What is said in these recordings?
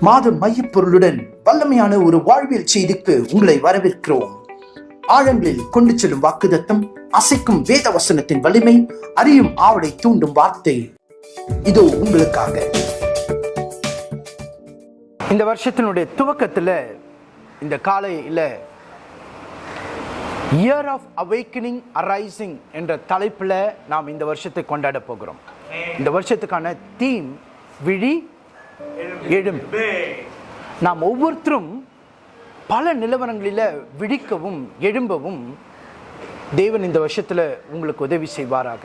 மாத மையப்பொருளுடன் வல்லமையான ஒரு வாழ்வியல் செய்திக்கு உங்களை வரவேற்கிறோம். ஆழங்களில் கொண்டு செல்லும் வாக்குதத்தம் அசைக்கும் வேத வசனத்தின் வலிமை அறியும் ஆவலை தூண்டும் வார்த்தை. இதோ உங்களுக்காக. இந்த வருஷத்தினுடைய துவக்கத்துல இந்த காலையில இயர் ஆஃப் அவைக்கனிங் அரைசிங் என்ற தலைப்புல நாம் இந்த வருஷத்தை கொண்டாட போகிறோம். இந்த வருஷத்துக்கான தீம் விழி எழும் நாம் ஒவ்வொருத்தரும் பல நிலவரங்களில் விழிக்கவும் எழும்பவும் தேவன் இந்த வருஷத்துல உங்களுக்கு உதவி செய்வாராக.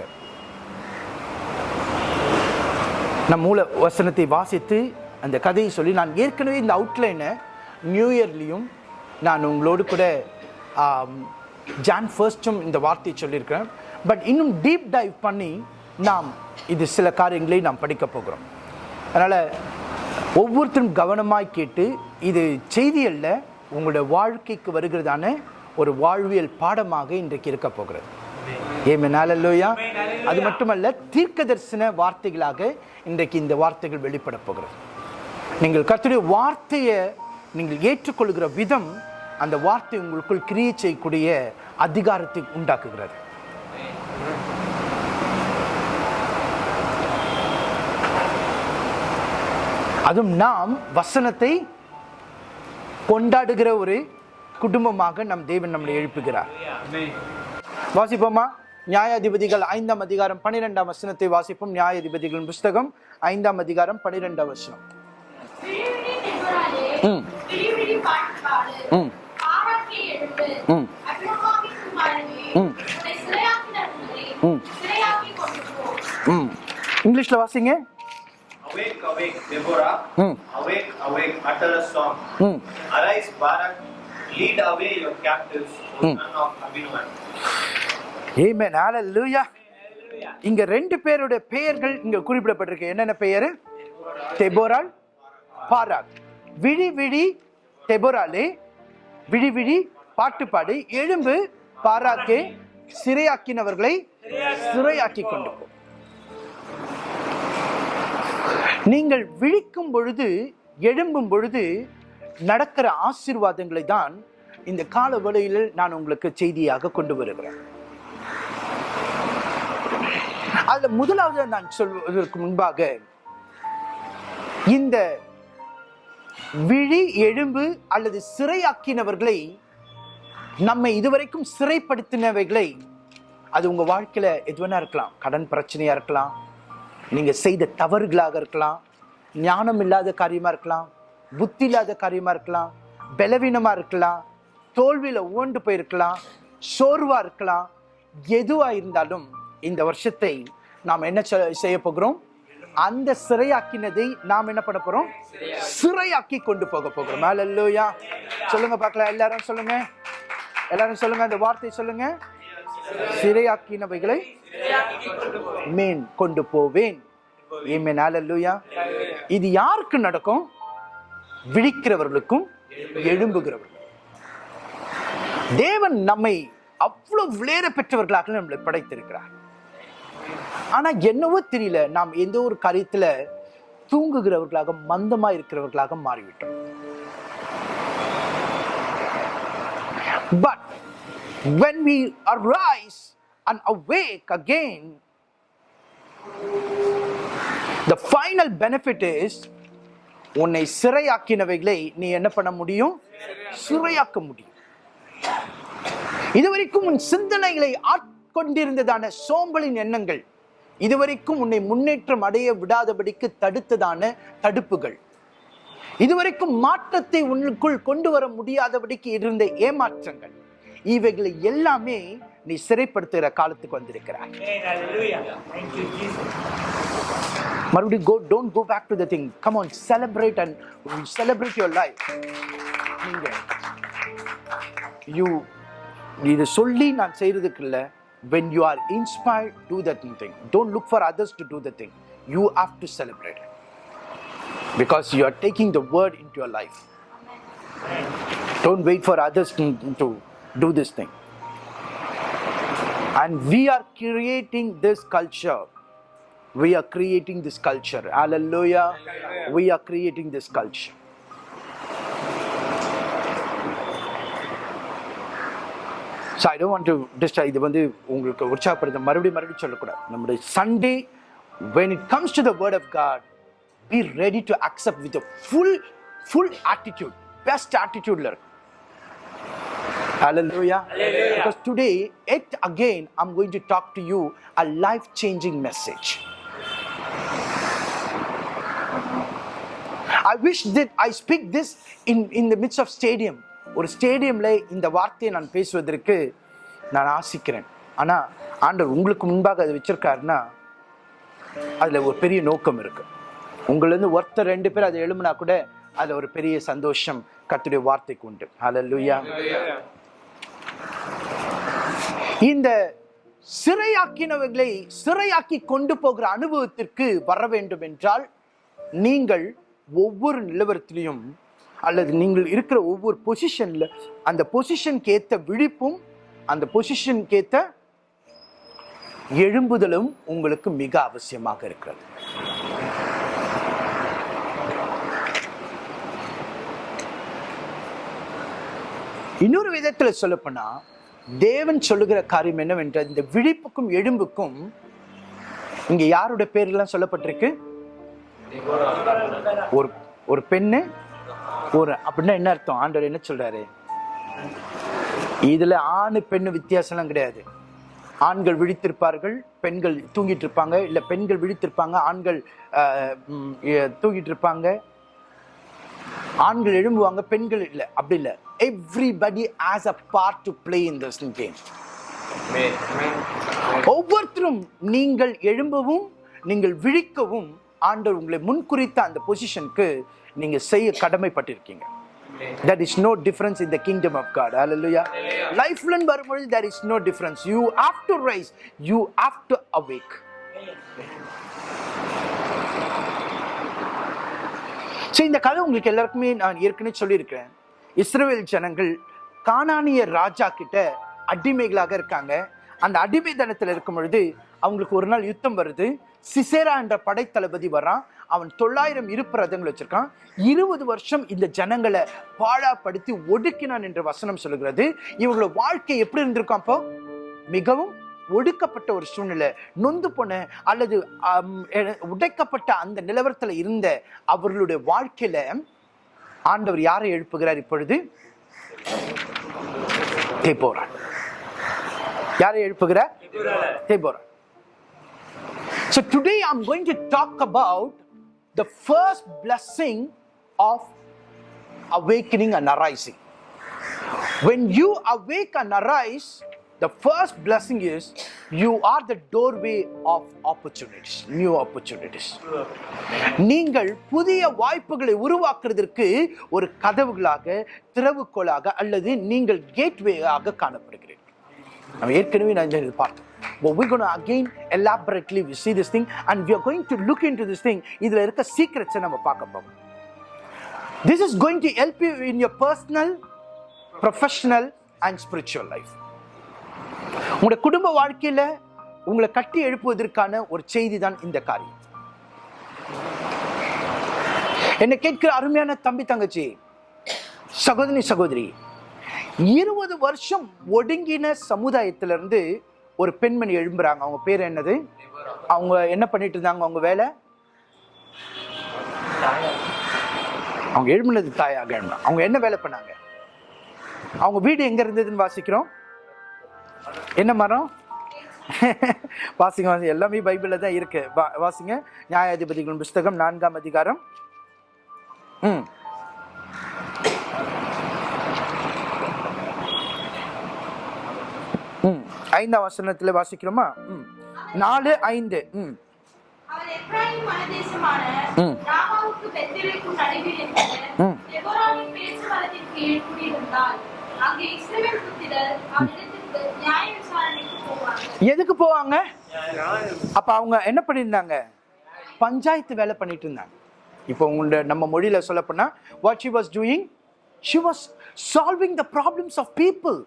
நம் மூல வசனத்தை வாசித்து அந்த கதையை சொல்லி நான் ஏற்கனவே இந்த அவுட்லைனை நியூ இயர்லேயும் நான் உங்களோடு கூட ஜான் ஃபர்ஸ்டும் இந்த வார்த்தையை சொல்லியிருக்கிறேன். பட் இன்னும் டீப் டைவ் பண்ணி நாம் இது சில காரியங்களை நாம் படிக்க போகிறோம். அதனால் ஒவ்வொருத்தரும் கவனமாய் கேட்டு இது செய்தி அல்ல உங்களுடைய வாழ்க்கைக்கு வருகிறதான ஒரு வாழ்வியல் பாடமாக இன்றைக்கு இருக்க போகிறது. ஏமேன் அது மட்டுமல்ல தீர்க்க தரிசன வார்த்தைகளாக இன்றைக்கு இந்த வார்த்தைகள் வெளிப்பட போகிறது. நீங்கள் கத்துடைய வார்த்தையை நீங்கள் ஏற்றுக்கொள்கிற விதம் அந்த வார்த்தை உங்களுக்குள் கிரியை செய்யக்கூடிய அதிகாரத்தை உண்டாக்குகிறது. அதுவும் நாம் வசனத்தை கொண்டாடுகிற ஒரு குடும்பமாக நம் தேவன் நம்மளை எழுப்புகிறார். வாசிப்போமா? நியாயாதிபதிகள் ஐந்தாம் அதிகாரம் பன்னிரெண்டாம் வசனத்தை வாசிப்போம். நியாயாதிபதிகளின் புஸ்தகம் ஐந்தாம் அதிகாரம் பன்னிரெண்டாம் வசனம். இங்கிலீஷ்ல வாசிங்க. Awake, awake, Deborah. Hmm. Awake, awake, utter a song. ம் Arise, Barak. Lead away your captives, O Hmm. son of Abinoam. ஆமென் ஹalleluya இங்க ரெண்டு பேருடைய பெயர்கள் இங்க குறிப்பிடப்பட்டிருக்கு என்னென்ன பெயர் தெபோரால் பாராக் விழி விழி தெபோராலே விழி விழி பாட்டு பாடு எழும்பு பாராக்கே சிறையாக்கினவர்களை சிறையாக்கி கொண்டு நீங்கள் விழிக்கும் பொழுது எழும்பும் பொழுது நடக்கிற ஆசீர்வாதங்களை தான் இந்த கால வேளையில் நான் உங்களுக்கு செய்தியாக கொண்டு வருகிறேன். அதுல முதலாவது நான் சொல்வதற்கு முன்பாக இந்த விழி எழும்பு அல்லது சிறையாக்கினவர்களை நம்மை இதுவரைக்கும் சிறைப்படுத்தினவைகளை அது உங்க வாழ்க்கையில எது வேணா இருக்கலாம்? கடன் பிரச்சனையா இருக்கலாம்? நீங்கள் செய்த தவறுகளாக இருக்கலாம் ஞானம் இல்லாத காரியமாக இருக்கலாம் புத்தி இல்லாத காரியமாக இருக்கலாம் பலவீனமாக இருக்கலாம் தோல்வியில் ஓண்டு போயிருக்கலாம் சோர்வாக இருக்கலாம் எதுவாக இருந்தாலும் இந்த வருஷத்தை நாம் என்ன செய்ய போகிறோம்? அந்த சிறையாக்கினதை நாம் என்ன பண்ண போறோம்? சிறையாக்கி கொண்டு போக போகிறோம். அல்லையா சொல்லுங்க பார்க்கலாம். எல்லாரும் சொல்லுங்க. எல்லாரும் சொல்லுங்க அந்த வார்த்தை சொல்லுங்க. சிறையாக்கினவைகளை மேன் கொண்டு போவேன். இது யாருக்கு நடக்கும்? விழிக்கிறவர்களுக்கும் எழும்புகிறவர்கள் தேவன் நம்மை அவ்வளவு விளையாட பெற்றவர்களாக நம்மளை படைத்திருக்கிறார். ஆனா என்னவோ தெரியல நாம் எந்த ஒரு காரியத்துல தூங்குகிறவர்களாக மந்தமா இருக்கிறவர்களாக மாறிவிட்டோம். But when we arise and awake again the final benefit is உன்னை சிறையாக்கினவைகளை நீ என்ன பண்ண முடியும்? சிறையாக்க முடியும். இதுவரைக்கும் உன் சிந்தனைகளை ஆட்கொண்டிருந்ததான சோம்பலின் எண்ணங்கள் இதுவரைக்கும் உன்னை முன்னேற்றம் அடைய விடாதபடிக்கு தடுத்ததான தடுப்புகள். இதுவரைக்கும் மாற்றத்தை உன்னுக்குள் கொண்டு வர முடியாதபடிக்கு இருந்த ஏமாற்றங்கள். இவைகளை எல்லாமே நீ சிறைப்படுத்துகிற காலத்துக்கு வந்திருக்கிறாய் மறுபடியும் go don't go back to the thing come on celebrate and celebrate your life நீங்க யூ இது சொல்லி நான் செய்யறதுக்கு இல்லை when you are inspired do that thing don't look for others to do the thing you have to celebrate it because you are taking the word into your life don't wait for others to, to do this thing. And we are creating this culture. We are creating this culture. Alleluia, We are creating this culture. So I don't want to destroy the Sunday, when it comes to the word of God, be ready to accept with a full, full attitude, best attitude. இருக்கும் Hallelujah. Because today, yet again, I'm going to talk to you a life changing message. I wish that I speak this in, in the midst of stadium. ஒரு ஸ்டேடியம்ல இந்த வார்த்தையை நான் பேசுவதற்கு நான் ஆசிக்கிறேன் ஆனா ஆண்டவர் உங்களுக்கு முன்பாக அதை வச்சிருக்காருன்னா அதுல ஒரு பெரிய நோக்கம் இருக்கு உங்கள இருந்து ஒருத்தர் ரெண்டு பேர் அதை எழுமுனா கூட அதுல ஒரு பெரிய சந்தோஷம் கர்த்தருடைய வார்த்தைக்கு உண்டு ஹalleluya இந்த சிறையாக்கினவர்களை சிறையாக்கி கொண்டு போகிற அனுபவத்திற்கு வர வேண்டும் என்றால் நீங்கள் ஒவ்வொரு நிலவரத்திலையும் அல்லது நீங்கள் இருக்கிற ஒவ்வொரு பொசிஷன்ல அந்த பொசிஷனுக்கு ஏற்ற விழிப்பும் அந்த பொசிஷனுக்கு ஏற்ற எழும்புதலும் உங்களுக்கு மிக அவசியமாக இருக்கிறது. இன்னொரு விதத்தில் சொல்லப்போனால் தேவன் சொல்லுகிற காரியம் என்னவென்றால் இந்த விழிப்புக்கும் எழும்புக்கும் இங்கே யாருடைய பேர்லாம் சொல்லப்பட்டிருக்கு? ஒரு ஒரு பெண்ணு ஒரு அப்படின்னா என்ன அர்த்தம்? ஆண்டவர் என்ன சொல்றாரு? இதுல ஆணு பெண்ணு வித்தியாசம்லாம் கிடையாது. ஆண்கள் விழித்திருப்பார்கள் பெண்கள் தூங்கிட்டு இருப்பாங்க இல்ல பெண்கள் விழித்திருப்பாங்க ஆண்கள் தூங்கிட்டு இருப்பாங்க ஆண்கள் எழும்புவாங்க பெண்கள் இல்லை அப்படி இல்லை. Everybody has a part to play in this game ஒவ்வொருத்தரும் நீங்கள் எழும்பவும் நீங்கள் விழிக்கவும் ஆண்டவர் உங்களை முன்குறித்த அந்த பொசிஷனுக்கு நீங்க செய்ய கடமைப்பட்டிருக்கீங்க. That is no difference in the kingdom of god. Hallelujah. லைஃப்ல வரும்பொழுது there is no difference. You have to rise. You have to awake. So இந்த கதை உங்களுக்கு எல்லாருக்குமே நான் ஏற்கனவே சொல்லியிருக்கிறேன். இஸ்ரேல் ஜனங்கள் கானானிய ராஜா கிட்ட அடிமைகளாக இருக்காங்க. அந்த அடிமை தனத்தில் இருக்கும் பொழுது அவங்களுக்கு ஒரு நாள் யுத்தம் வருது. சிசேரா என்ற படைத்தளபதி வரான். அவன் தொள்ளாயிரம் இருப்பு ரதங்கள் வச்சிருக்கான். இருபது வருஷம் இந்த ஜனங்களை பாழாப்படுத்தி ஒடுக்கினான் என்ற வசனம் சொல்லுகிறது. இவங்களோட வாழ்க்கை எப்படி இருந்திருக்கும் அப்போ? மிகவும் ஒடுக்கப்பட்ட ஒரு சூழ்நிலை. நொந்து போன அல்லது உடைக்கப்பட்ட அந்த நிலவரத்தில் இருந்த அவர்களுடைய வாழ்க்கையில ஆண்டவர் யாரை எழுப்புகிறார் இப்பொழுது தேபோரான் யாரை எழுப்புகிறார் தேபோரான் So today I'm going to talk about the first blessing of awakening and arising. When you awake and arise, the first blessing is you are the doorway of opportunities, new opportunities. நீங்கள் புதிய வாய்ப்புகளை உருவாக்குறதற்கு ஒரு கதவுகளாக திறவுகோளாக அல்லது நீங்கள் கேட்வேயாக காணப்படுகிறீர்கள் நம்ம ஏற்கனவே நான் இது பார்த்தோம் But we're going to again elaborately we see this thing and we are going to look into this thing இதில் இருக்க சீக்ரெட்ஸை நம்ம பார்க்க போறோம் This is going to help you in your personal, professional and spiritual life. உங்களுடைய குடும்ப வாழ்க்கையில உங்களை கட்டி எழுப்புவதற்கான ஒரு செய்தி தான் இந்த காரியம். என்னை கேட்கிற அருமையான தம்பி தங்கச்சி சகோதரி சகோதரி இருபது வருஷம் ஒடுங்கின சமுதாயத்திலிருந்து ஒரு பெண்மணி எழும்புறாங்க. அவங்க பேர் என்னது? அவங்க என்ன பண்ணிட்டு இருந்தாங்க? அவங்க வேலை? அவங்க எழும்புனது தாயாக அவங்க என்ன வேலை பண்ணாங்க? அவங்க வீடு எங்க இருந்ததுன்னு வாசிக்கிறோம். என்ன மரம்? வாசிங்க வாசிங்க. எல்லாமே பைபிள்ல தான் இருக்கு. வாசிங்க. நியாயாதிபதிகளின் புஸ்தகம் நான்காம் அதிகாரம். ம். ம். ஐந்தாம் வசனத்துல வாசிக்கிறோமா? ம். நாலு ஐந்து. ம். ம். எதுக்கு போவாங்க? அப்ப அவங்க என்ன பண்ணியிருந்தாங்க? பஞ்சாயத்து வேலை பண்ணிட்டு இருந்தாங்க. இப்போ உங்களோட நம்ம மொழியில சொல்ல போனா what she was doing she was solving the problems of people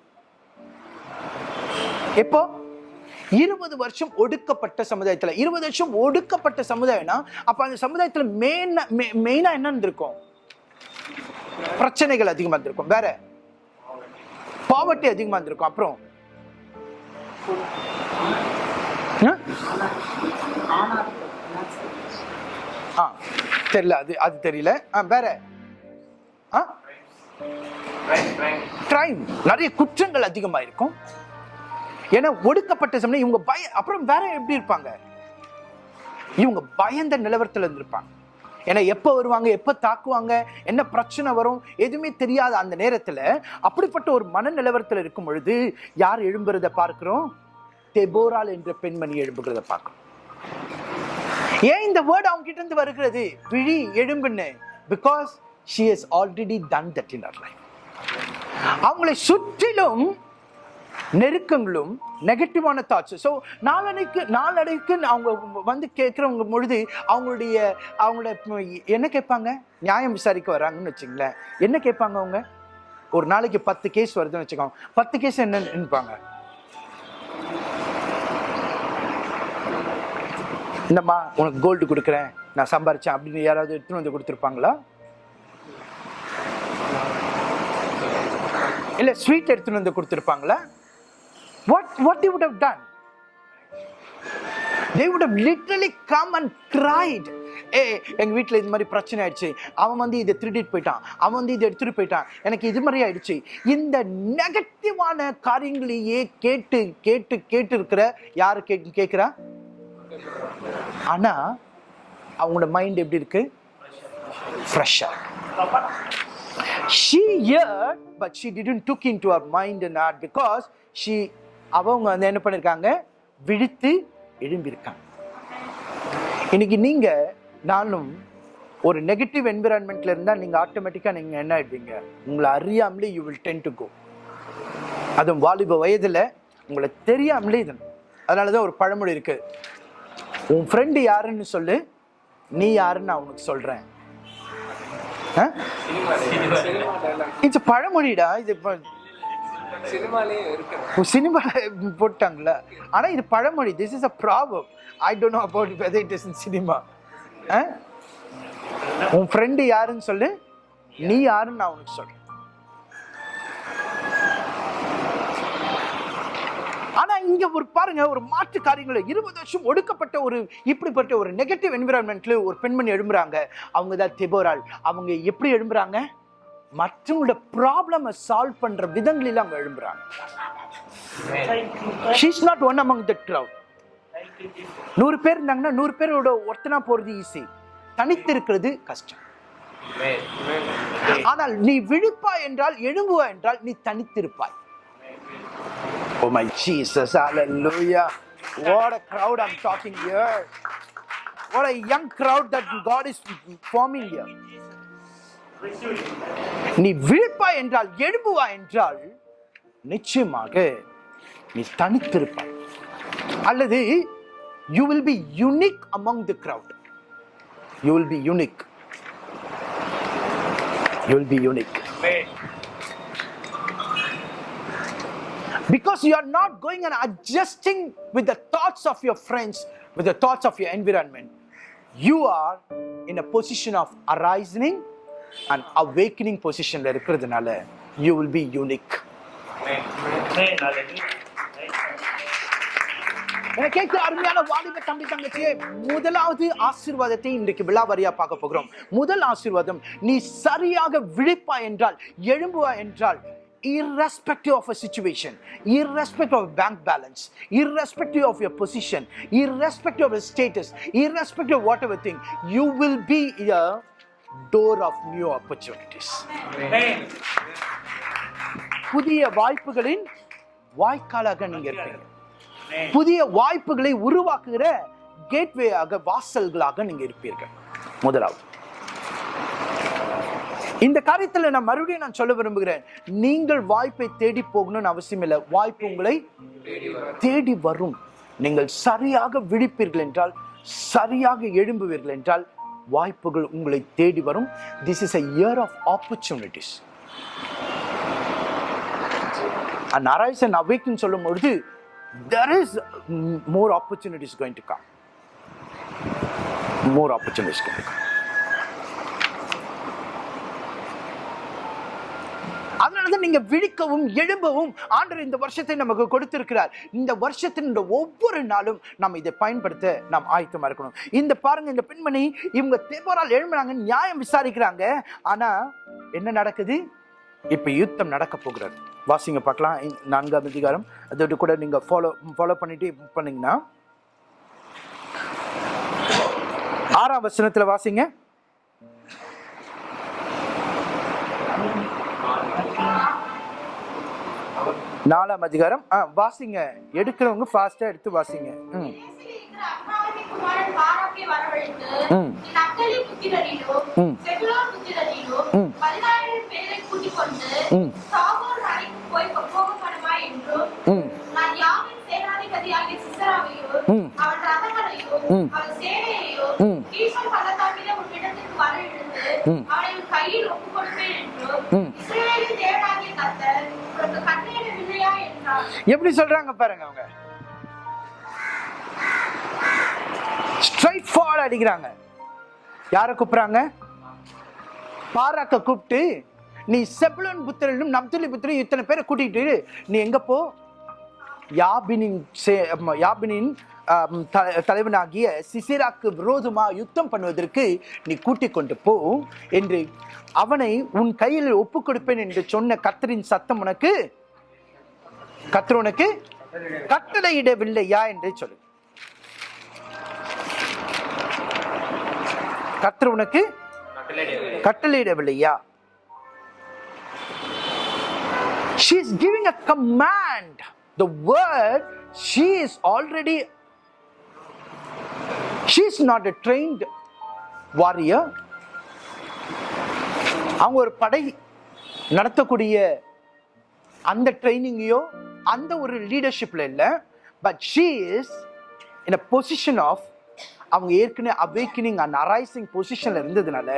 எப்போ? இருபது வருஷம் ஒடுக்கப்பட்ட சமுதாயத்தில். இருபது வருஷம் ஒடுக்கப்பட்ட சமுதாயம்னா அப்போ அந்த சமுதாயத்தில் மெயின் மெயினாக என்ன இருந்திருக்கும்? பிரச்சனைகள் அதிகமாக இருந்திருக்கும். வேற. பாவர்ட்டி அதிகமாக இருந்திருக்கும். அப்புறம் ஆ தெரியல அது அது தெரியல. ஆ வேற. ஆ? கிரைம் நிறைய குற்றங்கள் அதிகமா இருக்கும் ஏன்னா ஒடுக்கப்பட்ட சமயம் இவங்க பய அப்புறம் வேற எப்படி இருப்பாங்க? இவங்க பயந்த நிலவரத்தில் இருந்திருப்பாங்க. ஏன்னா எப்போ வருவாங்க எப்போ தாக்குவாங்க என்ன பிரச்சனை வரும் எதுவுமே தெரியாத அந்த நேரத்தில் அப்படிப்பட்ட ஒரு மன நிலவரத்தில் இருக்கும் பொழுது யார் எழும்புறத பார்க்கிறோம்? தெபோரால் என்ற பெண்மணி எழும்புகிறத பார்க்கிறோம். ஏன் இந்த வேர்டு அவங்க கிட்ட இருந்து வருகிறது? விழி எழும்புன்னு. Because she has already done that in her life அவங்களை சுற்றிலும் நெருக்கங்களும் நெகட்டிவான தாட்ஸ் ஸோ நாளடைக்கு நாளடைக்கு அவங்க வந்து கேட்குறவங்க பொழுது அவங்களுடைய அவங்களோட என்ன கேட்பாங்க? நியாயம் விசாரிக்க வராங்கன்னு வச்சுங்களேன். என்ன கேட்பாங்க அவங்க? ஒரு நாளைக்கு பத்து கேஸ் வருதுன்னு வச்சுக்கோங்க. பத்து கேஸ் என்னன்னு நினைப்பாங்க. இந்தம்மா உனக்கு கோல்டு கொடுக்குறேன். நான் சம்பாரிச்சேன் அப்படின்னு யாராவது எடுத்துன்னு வந்து கொடுத்துருப்பாங்களா? இல்லை ஸ்வீட் எடுத்துன்னு வந்து கொடுத்துருப்பாங்களா? What, what they would have done they would have literally come and cried. ஏ எங்கள் வீட்டில் இது மாதிரி பிரச்சனை ஆயிடுச்சு. அவன் வந்து இதை திருடிட்டு போயிட்டான். அவன் வந்து இதை எடுத்துட்டு போயிட்டான். எனக்கு இது மாதிரி ஆயிடுச்சு. இந்த நெகட்டிவான காரியங்களையே கேட்டு கேட்டு கேட்டு இருக்கிற யாரு கே கேட்குறா? ஆனா அவங்களோட மைண்ட் எப்படி இருக்கு? ஃப்ரெஷ்ஷா she heard but she didn't took into her mind and heart because she அவங்க வந்து என்ன பண்ணிருக்காங்க? விழித்து எழும்பியிருக்காங்க. இன்னைக்கு நீங்க நானும் ஒரு நெகட்டிவ் என்விரான்மெண்ட்ல இருந்தா நீங்க ஆட்டோமேட்டிக்கா நீங்க என்ன ஆயிடுவீங்க? உங்களை அறியாமலே you will tend to go அதுவும் வாலிப வயதுல உங்களை தெரியாமலே இது. அதனாலதான் ஒரு பழமொழி இருக்கு. உன் ஃப்ரெண்டு யாருன்னு சொல்லு நீ யாருன்னு நான் உனக்கு சொல்றேன். இது பழமொழிடா இது சினிமா போட்டாங்களா? ஆனா இது பழமொழி. This is a problem I don't know about whether it is in cinema உன் ஃப்ரெண்டு யாருன்னு சொல்லு. நீ யாருன்னு நான் உனக்கு சொல்றேன். ஆனா இங்க ஒரு பாருங்க ஒரு மாற்று காரியங்களை. இருபது வருஷம் ஒடுக்கப்பட்ட ஒரு இப்படிப்பட்ட ஒரு நெகட்டிவ் என்விரான்மெண்ட்ல ஒரு பெண்மணி எழும்புறாங்க. அவங்க தான் திபோரால் அவங்க எப்படி எழும்புறாங்க? மற்றவங்களோட ப்ராப்ளமை சால்வ் பண்ற விதங்களில் அவங்க எழும்புறாங்க she's not one among the crowd நூறு பேர் இருந்தாங்கன்னா நூறு பேரோட ஒருத்தனா போறது ஈஸி தனித்து இருக்கிறது கஷ்டம் ஆனால் நீ விழுப்பா என்றால் எழும்புவாய் என்றால் நீ தனித்திருப்பாய் Oh my Jesus, hallelujah. What a crowd I'm talking here. What a young crowd that God is forming here. நீ விழிப்பாய் என்றால் எழும்புவாய் என்றால் நிச்சயமாக நீ தனித்திருப்பாய் அல்லது you will be unique among the crowd you will be unique you will be unique because you are not going and adjusting with the thoughts of your friends, with the thoughts of your environment. You are in a position of arising and awakening பொசிஷனில் இருக்கிறதுனால you will be unique என கேட்கிற அருமையான வாலிப தம்பி தங்கச்சியே முதலாவது ஆசீர்வாதத்தை இன்றைக்கு விழாவாரியா பார்க்க போகிறோம் முதல் ஆசீர்வாதம் நீ சரியாக விழிப்பா என்றால் எழும்புவா என்றால் irrespective of a situation, irrespective of bank balance, irrespective of your position, irrespective of your status, irrespective of whatever thing, you will be here door of new opportunities. புதிய வாய்ப்புகளின் வாய்க்காலாக நீங்க இருப்பீங்க. புதிய வாய்ப்புகளை உருவாக்குகிற கேட்வேயாக வாசல்களாக நீங்க இருப்பீர்கள். முதலாவது. இந்த காரியத்துல நான் மறுபடியும் நான் சொல்ல விரும்புகிறேன். நீங்கள் வாய்ப்பை தேடி போகணும்னு அவசியம் இல்லை. வாய்ப்பு உங்களை தேடி வரும். நீங்கள் சரியாக விழிப்பீர்கள் என்றால் சரியாக எழும்புவீர்கள் என்றால் வாய்ப்புகள் உங்களை தேடி வரும் this is a year of opportunities நாராயசன் arise and சொல்லும் பொழுது there is more opportunities going to come more opportunities going to come அதனாலதான் நீங்க விழிக்கவும் எழும்பவும் ஆண்டவர் இந்த வருஷத்தை நமக்கு கொடுத்திருக்கிறார். இந்த வருஷத்தின் ஒவ்வொரு நாளும் நம்ம இதை பயன்படுத்த நாம் ஆயத்தமா இருக்கணும். இந்த பாருங்க இந்த பெண்மணி இவங்க தேவரால் எழும்புறாங்க நியாயம் விசாரிக்கிறாங்க. ஆனா என்ன நடக்குது? இப்ப யுத்தம் நடக்க போகிறது. வாசிங்க பார்க்கலாம். நான்காம் அதிகாரம். அதோட கூட நீங்க ஃபாலோ ஃபாலோ பண்ணிட்டு பண்ணீங்கன்னா ஆறாம் வசனத்துல வாசிங்க. நாலாம் அதிகாரம் ஆ வாசிங்க எடுக்கிறவங்க ஃபாஸ்டா எடுத்து வாசிங்க ம் ம். ம். ம். ம். ம் ம். ம். ம். ம். அவனை கையில் ஒப்புக் கொடுப்பேன் என்றும், தேவனாகிய கர்த்தர் எப்படி சொல்றாங்க பாருங்க அவங்க? ஸ்ட்ரைட் ஃபார்வர்ட் அடிக்கிறாங்க. யாரை கூப்பிடுறாங்க? பாராக்க கூப்பிட்டு நீ செபுலன் புத்திரனும் நப்துலி புத்திரனும் இத்தனை பேரை கூட்டிகிட்டு நீ எங்கே போ? யாபினின் சே- யாபினின் த- தலைவனாகிய சிசிராக்கு விரோதமாக யுத்தம் பண்ணுவதற்கு நீ கூட்டிக் கொண்டு போ என்று அவனை உன் கையில் ஒப்பு கொடுப்பேன் என்று சொன்ன கத்தரின் சத்தம் உனக்கு கத்ரோனுக்கு உனக்கு கட்டளையிடவில்லையா என்று சொல்லு. கத்தர் உனக்கு கட்டளையிடவில்லையா? She is giving a command. The word she is already she is not a trained warrior. அவங்க ஒரு படை நடத்தக்கூடிய அந்த ட்ரைனிங்கையோ அந்த ஒரு லீடர்ஷிப்ல இல்லை but she is in a position of அவங்க ஏற்கனவே அவேக்கனிங் அண்ட் அரைசிங் பொசிஷன்ல இருந்ததுனால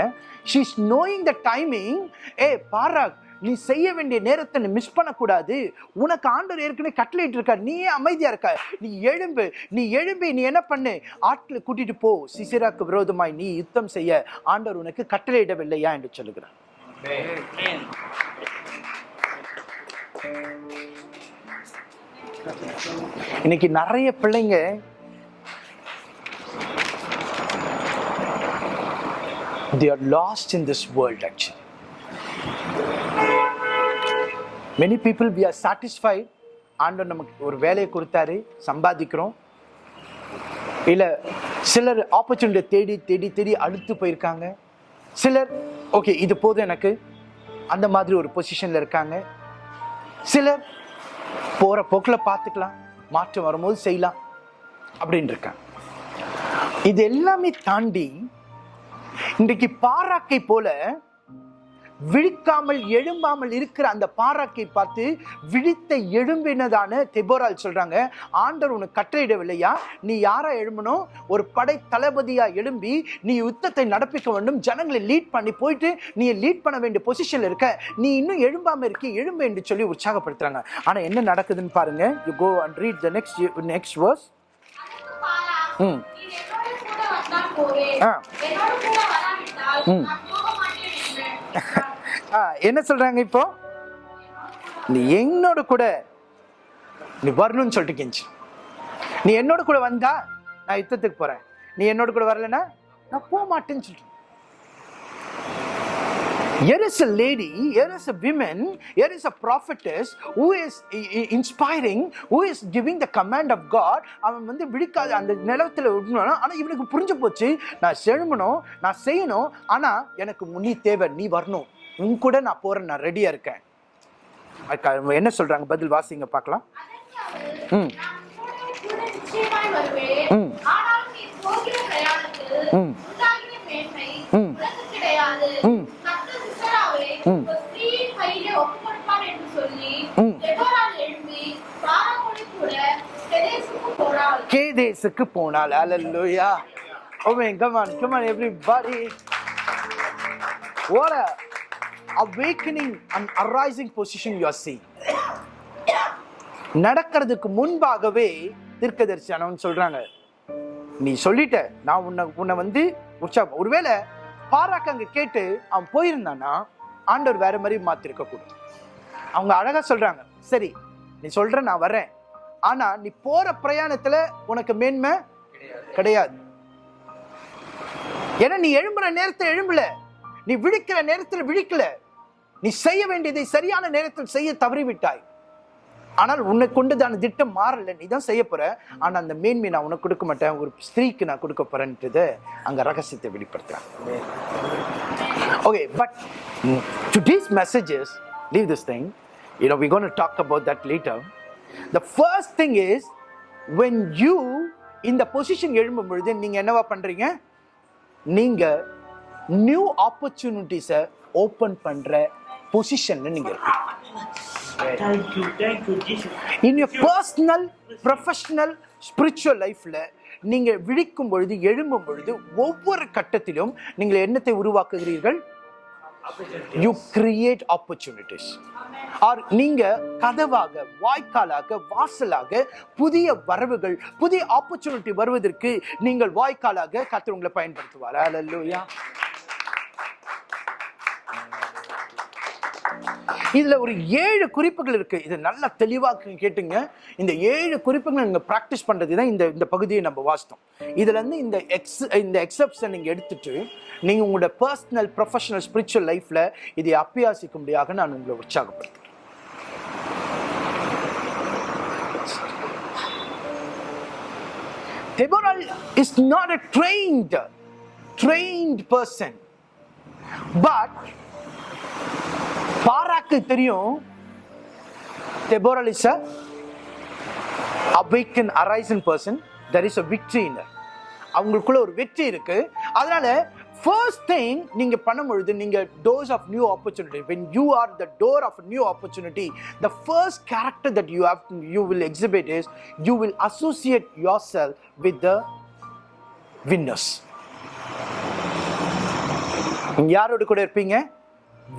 she is knowing the timing ஏ பாரா நீ செய்ய வேண்டிய நேரத்தை நீ மிஸ் பண்ணக்கூடாது. உனக்கு ஆண்டவர் ஏற்கனவே கட்டளையிட்டு இருக்கார் நீயே அமைதியா இருக்க. நீ எழும்பு நீ எழும்பி நீ என்ன பண்ணு? ஆட்களை கூட்டிட்டு போ. சிசிராக்கு விரோதமாய் நீ யுத்தம் செய்ய. ஆண்டவர் உனக்கு கட்டளையிடவில்லையா? என்று சொல்லுகிறார். இன்னைக்கு நிறைய பிள்ளைங்க they are lost in this world actually. Many people we are satisfied. ஆண்டவர் நமக்கு ஒரு வேலையை கொடுத்தாரு சம்பாதிக்கிறோம். இல்லை சிலர் ஆப்பர்ச்சுனிட்டி தேடி தேடி தேடி அழுத்து போயிருக்காங்க. சிலர் ஓகே இது போதும் எனக்கு. அந்த மாதிரி ஒரு பொசிஷனில் இருக்காங்க. சிலர் போற போக்குல பார்த்துக்கலாம் மாற்றம் வரும்போது செய்யலாம் அப்படின்னு இருக்கேன். இது எல்லாமே தாண்டி இன்றைக்கு பாராக்கை போல விழிக்காமல் எழும்பாமல் இருக்கிற அந்த பாராக்கை பார்த்து விழித்த எழும்பினதான தெபோரால் சொல்றாங்க ஆண்டவர் உனக்கு கட்டளையிடவில்லையா? நீ யாரா எழும்பணும் ஒரு படை தளபதியா எழும்பி நீ யுத்தத்தை நடப்பிக்க வேண்டும் ஜனங்களை லீட் பண்ணி போயிட்டு நீ லீட் பண்ண வேண்டிய பொசிஷன்ல இருக்க. நீ இன்னும் எழும்பாம இருக்க எழும்பு என்று சொல்லி உற்சாகப்படுத்துறாங்க. ஆனா என்ன நடக்குதுன்னு பாருங்க. You go and read the next next verse hmm. Ah. Hmm. ஆ, என்ன சொல்றாங்க இப்போ? நீ என்னோட கூட நீ வரணும்னு சொல்லிட்டு கெஞ்சி. நீ என்னோட கூட வந்தா நான் யுத்தத்துக்கு போறேன். நீ என்னோட கூட வரலன்னா நான் போக மாட்டேன்னு சொல்லிட்டு Here is a lady, here is a woman, here is a prophetess who is i- i- inspiring, who is giving the command of God. அவன் வந்து விழிக்காத அந்த நிலத்தில் விடணும் ஆனால் இவனுக்கு புரிஞ்சு போச்சு. நான் செழுமணும் நான் செய்யணும். ஆனால் எனக்கு நீ தேவை நீ வரணும். உன் கூட நான் போறேன் நான் ரெடியா இருக்கேன் என்ன சொல்றாங்க பதில் வாசிங்க பார்க்கலாம் ம். ம். ம். ம். ம். ம். கேதேசுக்கு போனால் அல்லேலூயா Oh man, come on, come on, awakening and arising position and arising position நடக்கிறதுக்கு முன்பாகவே தீர்க்கதரிசனம் சொல்றாங்க. நீ சொல்லிட்ட நான் உன்னை உன்னை வந்து உற்சாகம் ஒருவேளை பாராக்க அங்க கேட்டு அவன் போயிருந்தான்னா ஆண்டவர் வேற மாதிரி மாத்திருக்க கூடும். அவங்க அழகா சொல்றாங்க சரி நீ சொல்ற நான் வரேன் ஆனா நீ போற பிரயாணத்துல உனக்கு மேன்மை கிடையாது. ஏன்னா நீ எழும்புற நேரத்தை எழும்பல. நீ விழிக்கிற நேரத்தில் விழிக்கல. நீ செய்ய வேண்டியதை சரியான நேரத்தில் செய்ய தவறிவிட்டாய். ஆனால் உன்னை கொண்டுதான திட்டம் மாறல. நீ தான் செய்ய போற. ஆனால் அந்த மேன்மை நான் உனக்கு கொடுக்க மாட்டேன். ஒரு ஸ்திரீக்கு நான் கொடுக்க போறேன்றது அங்க ரகசியத்தை வெளிப்படுத்துறாங்க okay but mm, today's messages, leave this. You know, we're going to talk about that later. The first thing is, when you இந்த பொசிஷன் எழும்பும் பொழுது நீங்க என்னவா பண்றீங்க? நீங்க நியூ ஆப்பர்ச்சுனிட்டிஸை ஓப்பன் பண்ற பொசிஷன்ல நீங்க இருக்கீங்க. இன் பர்சனல் ப்ரொஃபஷனல் ஸ்பிரிச்சுவல் லைஃப்ல நீங்க விழிக்கும் பொழுது எழும்பும் பொழுது ஒவ்வொரு கட்டத்திலும் நீங்கள் என்னத்தை உருவாக்குகிறீர்கள்? யூ கிரியேட் ஆப்பர்ச்சுனிட்டிஸ் ஆர் நீங்க கதவாக வாய்க்காலாக வாசலாக புதிய வரவுகள் புதிய ஆப்பர்ச்சுனிட்டி வருவதற்கு நீங்கள் வாய்க்காலாக கர்த்தர் உங்களை பயன்படுத்துவார். அல்லேலூயா இதில் ஒரு ஏழு குறிப்புகள் இருக்குது இது நல்லா தெளிவாக கேட்டுங்க. இந்த ஏழு குறிப்புகளை நீங்கள் ப்ராக்டிஸ் பண்ணுறது தான் இந்த இந்த பகுதியை நம்ம வாசித்தோம். இதுலேருந்து இந்த எக்ஸ் இந்த எக்ஸப்ஷன் நீங்கள் எடுத்துட்டு நீங்கள் உங்களோட பர்சனல் ப்ரொஃபஷனல் ஸ்பிரிச்சுவல் லைஃப்பில் இதை அப்பியாசிக்கும்படியாக நான் உங்களை உற்சாகப்படுத்துறேன். Deborah is not a trained, trained person. But பாராக்கு தெரியும் Deborah is a awaken arisen person there is a victory in அவங்களுக்குள்ள ஒரு வெற்றி இருக்கு அதனால ஃபர்ஸ்ட் திங் நீங்க பண்ணும்பொழுது நீங்க doors of new opportunity when you are the door of new opportunity the first character that you have you will exhibit is you will associate yourself with the winners யாரோட கூட இருப்பீங்க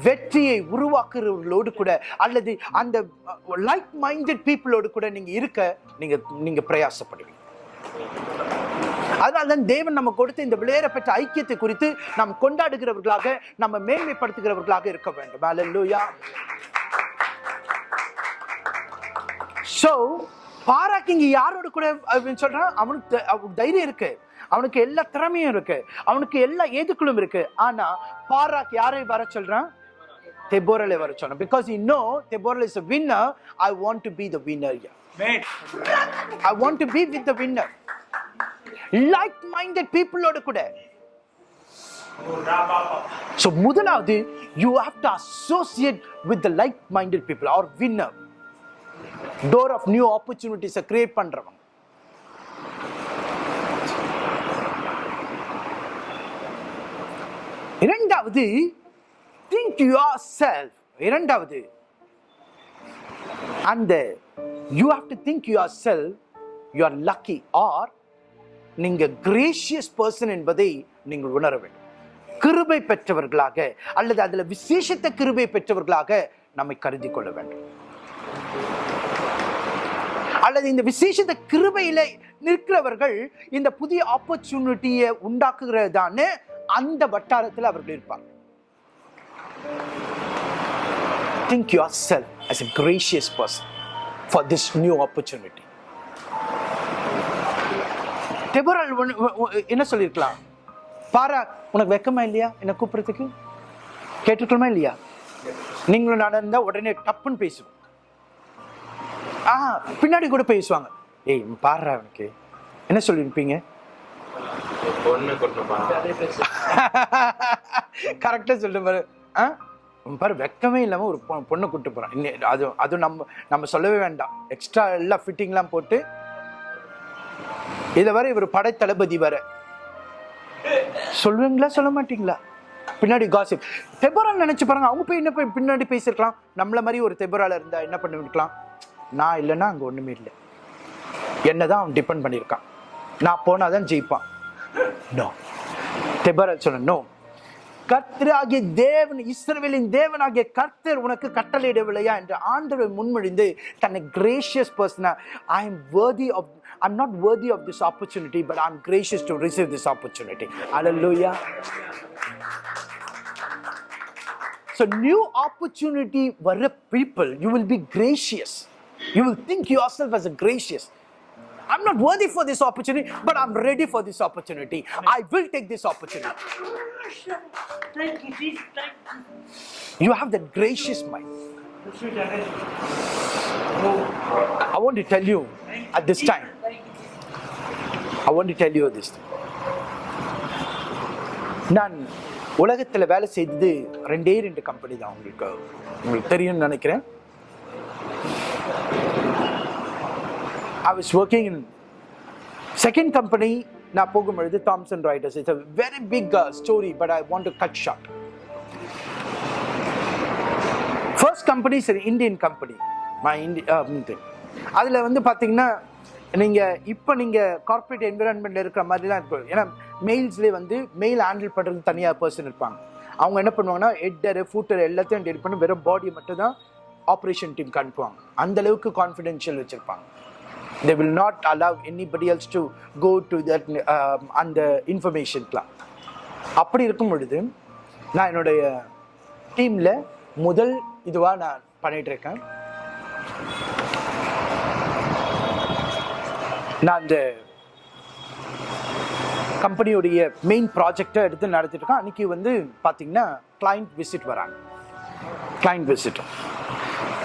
வெற்றியை உருவாக்குறவர்களோடு கூட அல்லது அந்த லைக் மைண்டட் பீப்புளோடு கூட நீங்கள் இருக்க நீங்கள் நீங்கள் பிரயாசப்படுவீங்க. அதனால தான் தேவன் நம்ம கொடுத்த இந்த விளையாட பெற்ற ஐக்கியத்தை குறித்து நாம் கொண்டாடுகிறவர்களாக நம்ம மேன்மைப்படுத்துகிறவர்களாக இருக்க வேண்டும். அல்லூயா ஸோ பாராக்கு இங்கே யாரோட கூட அப்படின்னு சொல்கிறான் அவனுக்கு த- அவனுக்கு தைரியம் இருக்கு. அவனுக்கு எல்லா திறமையும் இருக்கு. அவனுக்கு எல்லா ஏதுக்களும் இருக்கு. ஆனால் பாராக் யாரை வர சொல்கிறான் வர சொன்னான் because you know Deborah is a winner I want to be the winner here. Amen. I want to be with the winner like minded பீப்புளோட கூட. ஸோ முதலாவது you have to associate with the like minded people or winner door of new ஆப்பர்ச்சுனிட்டிஸை create பண்றவங்க. இரண்டாவது think yourself இரண்டாவது அந்த you have to think yourself you are lucky or நீங்கள் gracious person என்பதை நீங்கள் உணர வேண்டும். கிருபை பெற்றவர்களாக அல்லது அதில் விசேஷத்த கிருபை பெற்றவர்களாக நம்மை கருதி கொள்ள வேண்டும். அல்லது இந்த விசேஷத்த கிருபையில் நிற்கிறவர்கள் இந்த புதிய ஆப்பர்ச்சுனிட்டியை உண்டாக்குகிறதான அந்த வட்டாரத்தில் அவர்கள் இருப்பார்கள். Think yourself as a gracious person for this new opportunity. டெபோரால் என்ன சொல்லியிருக்கலாம் பாரா உனக்கு வெக்கமா இல்லையா? என்ன கூப்பிடுறதுக்கு? கேட்டுக்கணுமா இல்லையா? நீங்களும் நடந்தா உடனே டப்புன்னு பேசுவோம். ஆ பின்னாடி கூட பேசுவாங்க. ஏய் பாடுறா அவனுக்கு என்ன சொல்லியிருப்பீங்க? பொண்ணு கொண்டு கரெக்டா சொல்லிட்டு பாரு ஆ வெக்கமே இல்லாமல் ஒரு பொ- பொண்ணை கூட்டு போகிறான் இன்னும் அது அது நம்ம நம்ம சொல்லவே வேண்டாம். எக்ஸ்ட்ரா எல்லாம் ஃபிட்டிங்லாம் போட்டு இதை வர இவர் படை தளபதி வர. சொல்லுவீங்களா சொல்ல மாட்டீங்களா? பின்னாடி காசிப் தெபரால் நினச்சி பாருங்க அவங்க போய் என்ன போய் பின்னாடி பேசியிருக்கலாம் நம்மள மாதிரி ஒரு தெபரால இருந்தால் என்ன பண்ணிருக்கலாம் நான் இல்லைன்னா அங்கே ஒன்றுமே இல்லை. என்னதான் அவன் டிபெண்ட் பண்ணியிருக்கான். நான் போனால் தான் ஜெயிப்பான். நோ தெபரால் சொன்ன நோ கர்த்தராகிய தேவன் இஸ்ரவேலின் தேவனாகிய கர்த்தர் உனக்கு கட்டளையிடவில்லையா? என்று ஆண்டவர் முன்மொழிந்து தன்னை கிரேஷியஸ் பர்சனா I am worthy of I'm not worthy of this opportunity but I'm gracious to receive this opportunity hallelujah so new opportunity வர்ற people you will be gracious you will think yourself as a gracious I'm not worthy for this opportunity, but I'm ready for this opportunity. I will take this opportunity. Thank you, Jesus. Thank you. You have that gracious mind. Oh, I want to tell you at this time. I want to tell you this. நான் உலகத்தில் வேலை செய்தது ரெண்டே ரெண்டு company தான் உங்களுக்கு உங்களுக்கு தெரியும்னு நினைக்கிறேன் I was working in second company நான் போகும்பொழுது Thomson Reuters it's a very big story but I want to cut short first company சரி இந்தியன் கம்பெனி மை இண்டி அதில் வந்து பார்த்தீங்கன்னா நீங்கள் இப்போ நீங்கள் கார்ப்பரேட் என்விரான்மெண்ட்டில் இருக்கிற மாதிரிலாம் இருக்கும் ஏன்னா மெயில்ஸ்லேயே வந்து மெயில் ஹேண்டில் பண்ணுறது தனியாக பர்சன் இருப்பாங்க. அவங்க என்ன பண்ணுவாங்கன்னா ஹெட்டரு ஃபூட்டர் எல்லாத்தையும் டெலிட் பண்ணி வெறும் பாடி மட்டும் தான் ஆப்ரேஷன் டீம் அனுப்புவாங்க. அந்தளவுக்கு கான்ஃபிடென்ஷியல் வச்சுருப்பாங்க. They will not allow anybody else to go to that அந்த இன்ஃபர்மேஷன்க்கெலாம் அப்படி இருக்கும் பொழுது நான் என்னுடைய டீமில் முதல் இதுவாக நான் பண்ணிட்டு இருக்கேன். நான் அந்த கம்பெனியுடைய மெயின் ப்ராஜெக்டை எடுத்து நடத்திட்டு இருக்கேன். அன்னைக்கு வந்து பார்த்தீங்கன்னா கிளைண்ட் விசிட் வராங்க. கிளைண்ட் விசிட்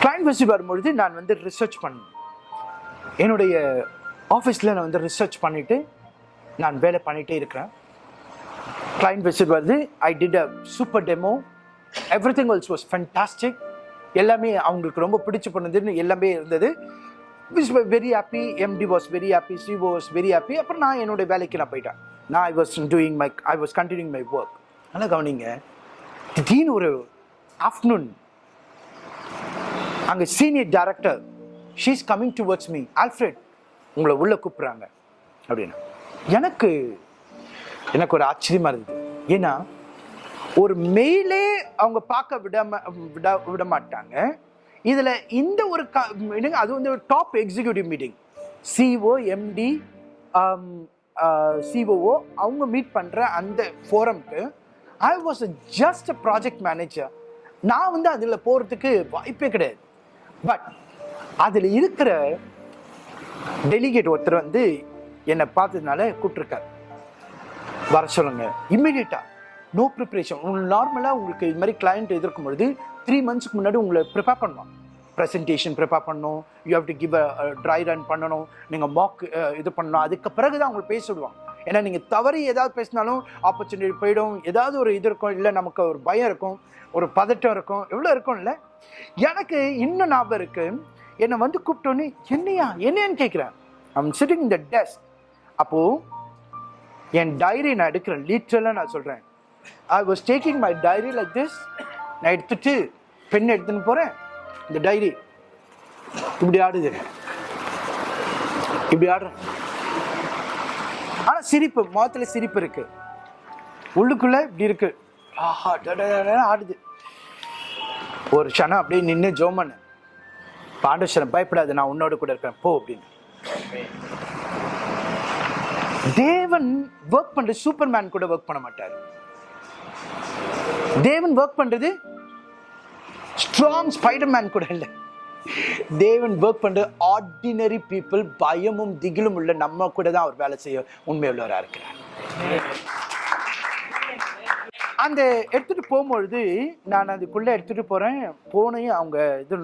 கிளைண்ட் விசிட் வரும்பொழுது நான் வந்து ரிசர்ச் பண்ணேன். என்னுடைய ஆஃபீஸில் நான் வந்து ரிசர்ச் பண்ணிவிட்டு நான் வேலை பண்ணிகிட்டே இருக்கிறேன். கிளைண்ட் விசிட் வருது. I did a super demo everything also was fantastic எல்லாமே அவங்களுக்கு ரொம்ப பிடிச்சி பண்ணதுன்னு எல்லாமே இருந்தது. விஸ் very happy MD was very happy CEO was very happy அப்புறம் நான் என்னுடைய வேலைக்கு நான் போயிட்டேன். நான் I was doing my I was continuing my work ஆனால் கவனிங்க. திடீர்னு ஒரு ஆஃப்டர்நூன் அங்கே senior director she's coming towards me Alfred உங்களை உள்ளே கூப்பிட்றாங்க. அப்படின்னா எனக்கு எனக்கு ஒரு ஆச்சரியமாக இருந்தது ஏன்னா ஒரு மெயிலே அவங்க பார்க்க விடாம விட விட மாட்டாங்க இதில் இந்த ஒரு க மீட்டிங் அது வந்து ஒரு top executive meeting CEO MD COO அவங்க மீட் பண்ணுற அந்த ஃபோரம்க்கு I was just a project manager நான் வந்து அதில் போகிறதுக்கு வாய்ப்பே கிடையாது. பட் அதில் இருக்கிற டெலிகேட் ஒருத்தர் வந்து என்னை பார்த்ததுனால கூப்பிட்ருக்காரு வர சொல்லுங்க. இம்மிடியட்டாக நோ ப்ரிப்பரேஷன் உங்களுக்கு நார்மலாக உங்களுக்கு இது மாதிரி கிளைண்ட் எதிர்க்கும் பொழுது த்ரீ மந்த்ஸ்க்கு முன்னாடி உங்களை ப்ரிப்பேர் பண்ணணும். ப்ரெசன்டேஷன் ப்ரிப்பேர் பண்ணணும். You have to give a dry run பண்ணணும். நீங்கள் மாக் இது பண்ணணும். அதுக்கு பிறகு தான் உங்களை பேச விடுவாங்க ஏன்னா நீங்கள் தவறி ஏதாவது பேசினாலும் ஆப்பர்ச்சுனிட்டி போயிடும். ஏதாவது ஒரு இது இருக்கும். இல்லை நமக்கு ஒரு பயம் இருக்கும். ஒரு பதட்டம் இருக்கும். எவ்வளோ இருக்கும்ல? எனக்கு இன்னும் ஞாபகம் இருக்குது என்னை வந்து கூப்பிட்டோன்னே என்னையா? என்னன்னு கேட்குறேன். ஐம் சிட்டிங் இந்த டெஸ்க் அப்போது என் டைரி நான் எடுக்கிறேன் லீட்ரலாக நான் சொல்கிறேன் I was taking my diary like this நான் எடுத்துட்டு பென் எடுத்துன்னு போகிறேன் இந்த டைரி இப்படி ஆடுது. இப்படி ஆடுறேன். ஆனால் சிரிப்பு முகத்தில் சிரிப்பு இருக்கு. உள்ளுக்குள்ளே இப்படி இருக்கு. ஆஹா ஆடுது. ஒரு க்ஷணம் அப்படியே நின்று ஜோமன் பாண்டேஸ்வரன் பயப்படாது நான் உன்னோட கூட இருக்கிறேன். போ அப்படின்னு. தேவன் ஒர்க் பண்றது சூப்பர்மேன் கூட ஒர்க் பண்ண மாட்டார். தேவன் ஒர்க் பண்றது ஸ்ட்ராங் ஸ்பைடர்மேன் கூட இல்லை. தேவன் ஒர்க் பண்றது ஆர்டினரி பீப்புள் பயமும் திகிலும் உள்ள நம்ம கூட தான் அவர் வேலை செய்ய உண்மையுள்ளவராக இருக்கிறார். அந்த எடுத்துட்டு போகும்பொழுது நான் அதுக்குள்ள எடுத்துட்டு போறேன். போனையும் அவங்க இது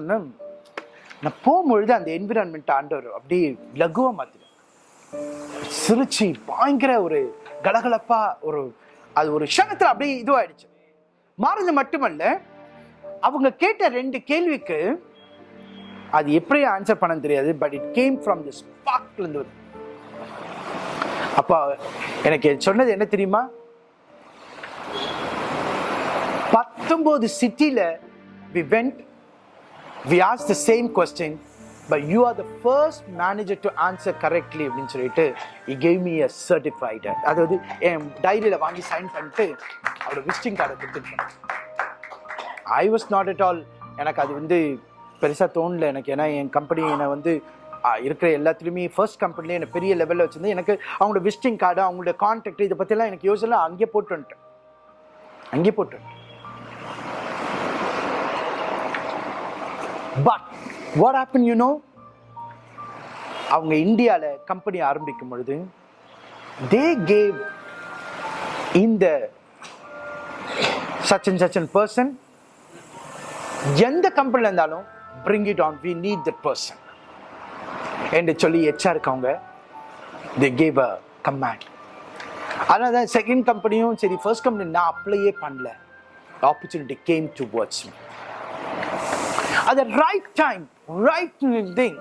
நான் போகும்பொழுது அந்த என்விரான்மெண்ட் ஆண்டவர் அப்படியே லகுவாக மாற்றினேன் சிரிச்சு பயங்கர ஒரு கலகலப்பா ஒரு அது ஒரு க்ஷணத்தில் அப்படியே இதுவாயிடுச்சு. மாறுது மட்டுமல்ல அவங்க கேட்ட ரெண்டு கேள்விக்கு அது எப்படி ஆன்சர் பண்ண தெரியாது but it came from the ஸ்பார்க்ல இருந்து வருது. அப்ப எனக்கு சொன்னது என்ன தெரியுமா? பத்தொன்பது சிட்டியில் we went we ask the same question but you are the first manager to answer correctly அப்படின்னு சொல்லிட்டு he gave me a certified அதாவது என் டைரியில் வாங்கி சைன் பண்ணிட்டு அவரோட விசிட்டிங் கார்டை கொடுத்துருக்கேன் I was not at all எனக்கு அது வந்து பெருசாக தோணல எனக்கு. ஏன்னா என் கம்பெனி என்னை வந்து இருக்கிற எல்லாத்துலேயுமே ஃபர்ஸ்ட் கம்பெனிலே என்னை பெரிய லெவலில் வச்சுருந்து எனக்கு அவங்களோட விசிட்டிங் கார்டு அவங்களோட கான்டாக்ட் இதை பற்றிலாம் எனக்கு யோசனை அங்கேயே போட்டு வந்துட்டேன். அங்கேயே போட்டு வந்துட்டேன். But what happen you know அவங்க இந்தியாவில் கம்பெனி ஆரம்பிக்கும் பொழுது தே கேவ் இந்த such and such and எந்த கம்பெனியில் இருந்தாலும் bring it on we need that person என்று சொல்லி எச்சா இருக்கவங்க தே கேவ் அ கமேண்ட் அதனால தான் செகண்ட் கம்பெனியும் சரி ஃபர்ஸ்ட் கம்பெனி நான் அப்ளையே பண்ணல. Opportunity came to watch me அது ரைட் டைம் ரைட் திங்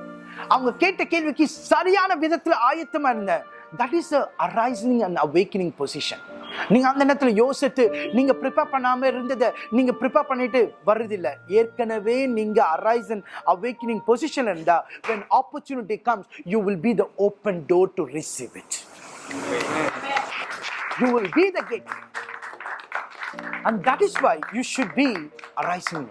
அவங்க கேட்ட கேள்விக்கு சரியான விதத்தில் ஆயத்தமாக இருந்தேன் that is arising and awakening position நீங்க அந்த நேரத்தில் யோசித்து நீங்க ப்ரிப்பேர் பண்ணாம இருந்ததை நீங்க ப்ரிப்பேர் பண்ணிட்டு வர்றதில்லை. ஏற்கனவே நீங்க அரைசன் அவேக்கனிங் பொசிஷன் இருந்தா when opportunity comes you will be the open door to receive it you will be the gate. And that is why you should be arising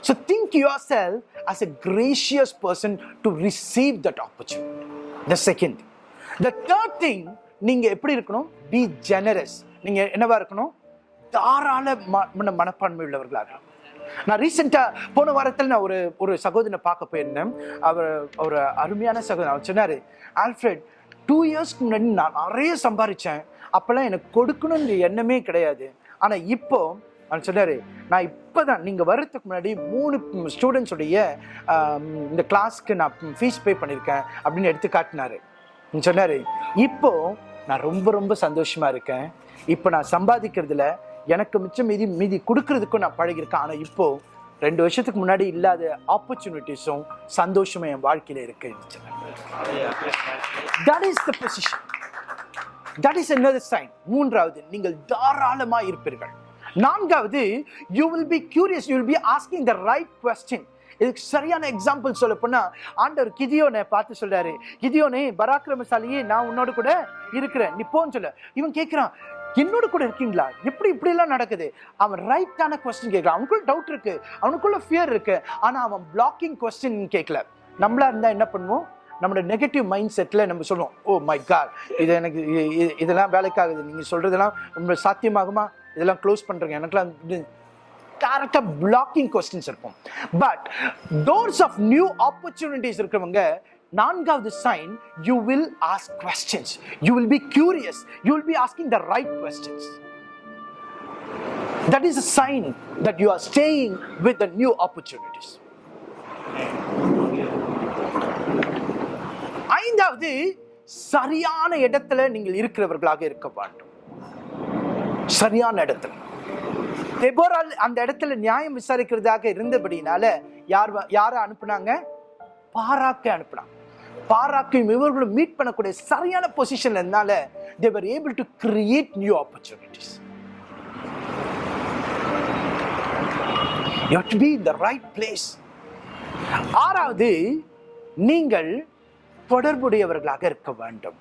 So think yourself as a gracious person to receive that opportunity. The second. The third thing, நீங்கள் எப்படி இருக்கணும்? B generous நீங்கள் என்னவா இருக்கணும்? தாராள ம- மன மனப்பான்மை உள்ளவர்களாக நான் ரீசெண்டாக போன வாரத்தில் நான் ஒரு ஒரு சகோதரனை பார்க்க போயிருந்தேன். அவர் ஒரு அருமையான சகோதரன். அவர் சொன்னார் ஆல்ஃப்ரெட் டூ இயர்ஸ்க்கு முன்னாடி நான் நிறைய சம்பாதிச்சேன் அப்போல்லாம் எனக்கு கொடுக்கணுன்ற எண்ணமே கிடையாது. ஆனால் இப்போ அவர் சொன்னார் நான் இப்போ தான் நீங்கள் வர்றதுக்கு முன்னாடி மூணு ஸ்டூடெண்ட்ஸுடைய இந்த கிளாஸ்க்கு நான் ஃபீஸ் பே பண்ணியிருக்கேன் அப்படின்னு எடுத்து காட்டினாரு. சொன்னார். இப்போது நான் ரொம்ப ரொம்ப சந்தோஷமாக இருக்கேன். இப்போ நான் சம்பாதிக்கிறதுல எனக்கு மிச்சம் மீதி மீதி கொடுக்கறதுக்கும் நான் பழகியிருக்கேன். ஆனால் இப்போது ரெண்டு வருஷத்துக்கு முன்னாடி இல்லாத ஆப்பர்ச்சுனிட்டிஸும் சந்தோஷமும் என் வாழ்க்கையில் இருக்கு that is the position that is என்னது சைன் மூன்றாவது நீங்கள் தாராளமாக இருப்பீர்கள். நான்காவது you will be curious you will be asking the right question இதுக்கு சரியான எக்ஸாம்பிள் சொல்ல போனா ஆண்டவர் கிதியோனை பார்த்து சொல்றாரு. கிதியோனே பராக்கிரமசாலியே நான் உன்னோட கூட இருக்கிறேன். நீ போன்னு சொல்ல. இவன் கேட்கிறான் என்னோட கூட இருக்கீங்களா? எப்படி இப்படி எல்லாம் நடக்குது? அவன் ரைட்டான கொஸ்டின் கேட்கலாம் அவனுக்குள்ள டவுட் இருக்கு. அவனுக்குள்ள ஃபியர் இருக்கு. ஆனா அவன் பிளாக்கிங் கொஸ்டின் கேட்கல நம்மளா இருந்தா என்ன பண்ணுவோம்? நம்மளோட நெகட்டிவ் மைண்ட் செட்டில் நம்ம சொல்லுவோம் ஓ மை காட் இது எனக்கு இதெல்லாம் வேலைக்காகுது. நீங்கள் சொல்கிறதெல்லாம் ரொம்ப சாத்தியமாகுமா? இதெல்லாம் க்ளோஸ் பண்ணுறேங்க எனக்குலாம் டேரக்டாக பிளாக்கிங் கொஸ்டின்ஸ் இருக்கும். But doors of new opportunities இருக்கிறவங்க நான்காவது sign you will ask questions you will be curious you will be asking the right questions that is a sign that you are staying with the new opportunities. ஐந்தாவது சரியான இடத்துல நீங்கள் இருக்கிறவர்களாக இருக்க வேண்டும். சரியான இடத்துல. தெபோரால் அந்த இடத்துல நியாயம் விசாரிக்கிறதாக இருந்தபடினால யார் யாரை அனுப்புனாங்க? பாராக்கை அனுப்புனாங்க. பாராக்கையும் இவர்களும் மீட் பண்ணக்கூடிய சரியான பொசிஷன்ல இருந்தால they were able to create new opportunities you to be to the right the ஆறாவது நீங்கள் தொடர்புடையவர்களாக இருக்க வேண்டும்.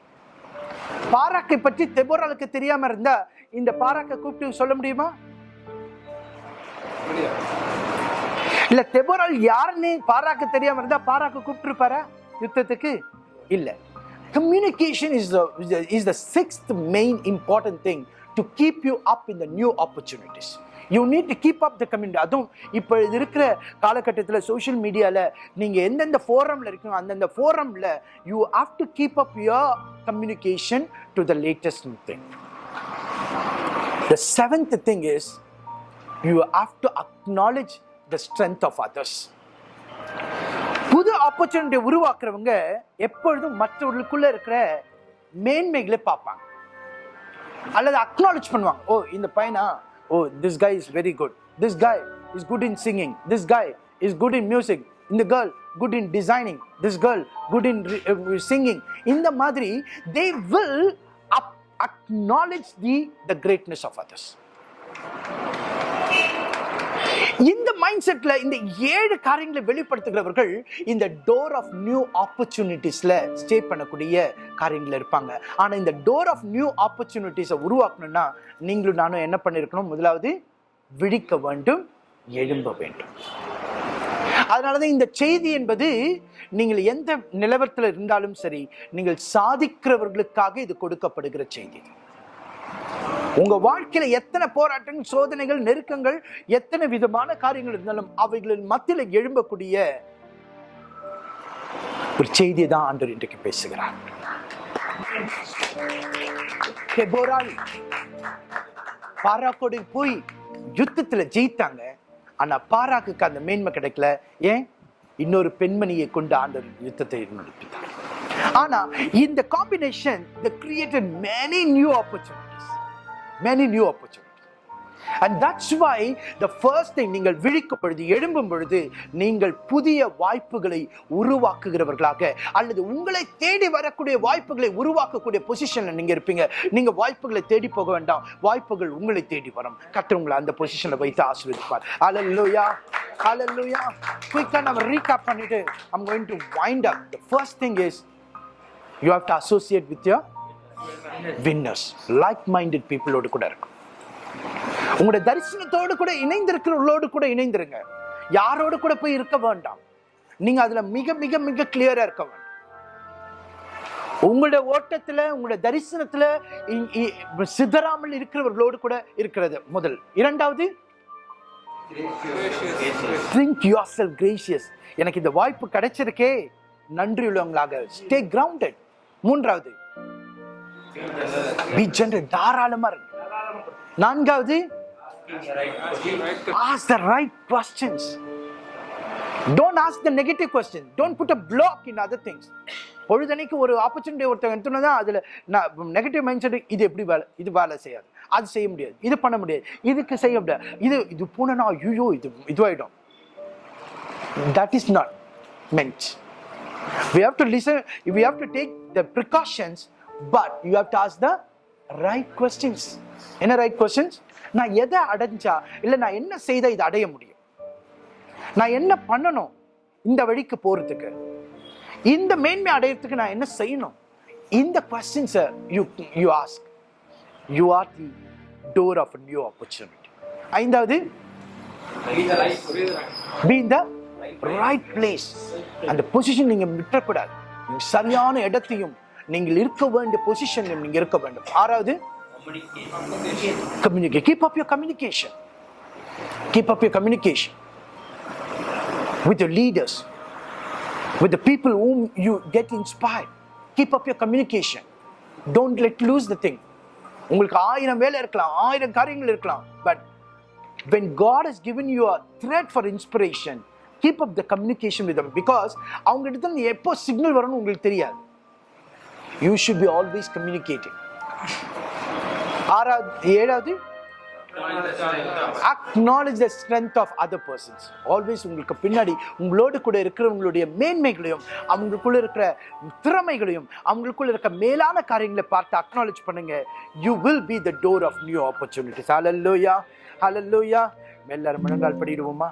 பாராக்கை பற்றி தெபோராளுக்கு தெரியாம இருந்தா இந்த பாராக்கை கூப்பிட்டு சொல்ல முடியுமா? இல்ல தெபோரால் யாருன்னு பாராக்கு தெரியாம இருந்தா பாராக்கு கூப்பிட்டு இருப்பாரா யுத்தத்துக்கு? இல்ல. Communication is is the sixth main important thing to keep you up in the new opportunities you need to keep up the community அதுவும் இப்போ இருக்கிற காலகட்டத்தில் சோஷியல் மீடியாவில் நீங்கள் எந்தெந்த ஃபோரமில் இருக்கீங்க அந்தந்த ஃபோரமில் you have to keep up your communication to the latest thing The seventh thing is you have to acknowledge the strength of others புது ஆப்பர்ச்சுனிட்டி உருவாக்குறவங்க எப்பொழுதும் மற்றவர்களுக்குள்ள இருக்கிற மேன்மைகளை பார்ப்பாங்க. அல்லது அக்னாலேஜ் பண்ணுவாங்க. ஓ இந்த பையனா? ஓ this guy is very good this guy is good in singing this guy is good in music இந்த girl good in designing this girl good in singing இந்த மாதிரி they will acknowledge the the greatness of others இந்த mind செட்ல இந்த ஏழு காரியங்களை வெளிப்படுத்துகிறவர்கள் இந்த டோர் ஆஃப் நியூ ஆப்பர்ச்சுனிட்டிஸ்ல ஸ்டே பண்ணக்கூடிய காரியங்கள் இருப்பாங்க. ஆனா இந்த டோர் ஆஃப் நியூ ஆப்பர்ச்சுனிட்டிஸை உருவாக்கணும்னா நீங்களும் நானும் என்ன பண்ணிருக்கணும்? முதலாவது விழிக்க வேண்டும் எழும்ப வேண்டும். அதனாலதான் இந்த செய்தி என்பது நீங்கள் எந்த நிலவரத்தில் இருந்தாலும் சரி நீங்கள் சாதிக்கிறவர்களுக்காக இது கொடுக்கப்படுகிற செய்தி. உங்க வாழ்க்கையில எத்தனை போராட்டங்கள் சோதனைகள் நெருக்கங்கள் எத்தனை விதமான காரியங்கள் இருந்தாலும் அவைகளின் மத்தியில் எழும்பக்கூடிய ஒரு செய்தியை தான் ஆண்டவர் இன்றைக்கு பேசுகிறார். பாராக்கோடு போய் யுத்தத்துல ஜெயித்தாங்க. ஆனால் பாராக்குக்கு அந்த மேன்மை கிடைக்கல. ஏன்? இன்னொரு பெண்மணியை கொண்டு ஆண்டவர் யுத்தத்தை நடத்தினார் ஆனா இந்த combination the created many new opportunities many new opportunity and that's why the first thing நீங்கள் விழிக்கும் பொழுது எழும்பும் பொழுது நீங்கள் புதிய வாய்ப்புகளை உருவாக்குகிறவர்களாக அல்லது உங்களை தேடி வரக்கூடிய வாய்ப்புகளை உருவாக்கக்கூடிய பொசிஷனில் நீங்க இருப்பீங்க. நீங்க வாய்ப்புகளை தேடி போக வேண்டாம். வாய்ப்புகள் உங்களை தேடி வரும். கர்த்தர் அந்த பொசிஷனில் வைத்து ஆசீர்வதிப்பார். அலல்லுயா அலல்லுயா குயிக்காக நம்ம ரீகேப் பண்ணிட்டு I'm going to wind up the first thing is you have to associate with your winners like minded பீப்புளோடு கூட இருக்கும் உங்களுடைய தரிசனத்தோடு கூட இணைந்திருக்கிறவர்களோடு கூட இணைந்திருங்க. யாரோடு கூட போய் இருக்க வேண்டாம். நீங்க அதுல மிக மிக மிக கிளியரா இருக்க வேண்டும். உங்களுடைய ஓட்டத்துல உங்களுடைய தரிசனத்துல சிதறாமல் இருக்கிறவர்களோடு கூட இருக்கிறது. முதல். இரண்டாவது? Think yourself கிரேஷியஸ் எனக்கு இந்த வாய்ப்பு கிடைச்சிருக்கே. நன்றி உள்ளவங்களாக. ஸ்டே கிரவுண்டட் மூன்றாவது. Be generous தாராளமா இருக்கு நான்காவது ask the right questions don't ask the negative questions don't put a block in other things பொழுதனைக்கு ஒரு ஆப்பர்ச்சுனிட்டி ஒருத்தன் எடுத்தோன்னா அதுல நான் நெகட்டிவ் மைண்ட் செட் இது எப்படி வேலை இது வேலை செய்யாது அது செய்ய முடியாது இது பண்ண முடியாது இதுக்கு செய்ய முடியாது இது இது போனா ஐயோ இது இதுவாயிடும் that is not meant we have to listen we have to take the precautions but you have to ask the right questions என்ன ரைட் கொஸ்டின்ஸ் நான் எதை அடைஞ்சா இல்லை நான் என்ன செய்தால் இதை அடைய முடியும்? நான் என்ன பண்ணணும் இந்த வழிக்கு போகிறதுக்கு இந்த மேன்மை அடையறதுக்கு நான் என்ன செய்யணும்? இந்த கொஸ்டின்ஸை you you ask you are the door of new opportunity ஐந்தாவது ரைட் in the right அந்த பொசிஷன் நீங்கள் விட்டுறக்கூடாது. சரியான இடத்தையும் நீங்கள் இருக்க வேண்டிய பொசிஷனில் நீங்கள் இருக்க வேண்டும் ஆறாவது keep up your communication keep up your communication with your leaders, with the people whom you get inspired. Keep up your communication. Don't let loose உங்களுக்கு ஆயிரம் வேலை இருக்கலாம் ஆயிரம் காரியங்கள் இருக்கலாம் but when God has given you a thread for inspiration keep up the communication with because அவங்க இடத்துல எப்போ சிக்னல் வரும்னு உங்களுக்கு தெரியாது you should be always communicating ஆறாவது ஏழாவது? Acknowledge the strength of other persons always உங்களுக்கு பின்னாடி உங்களோடு கூட இருக்கிறவங்களுடைய மேன்மைகளையும் அவங்களுக்குள்ள இருக்கிற திறமைகளையும் அவங்களுக்குள்ள இருக்க மேலான காரியங்களை பார்த்து அக்னாலேஜ் பண்ணுங்க. You will be the door of new opportunities hallelujah hallelujah எல்லாரும் முழங்கால் படிடுவோமா?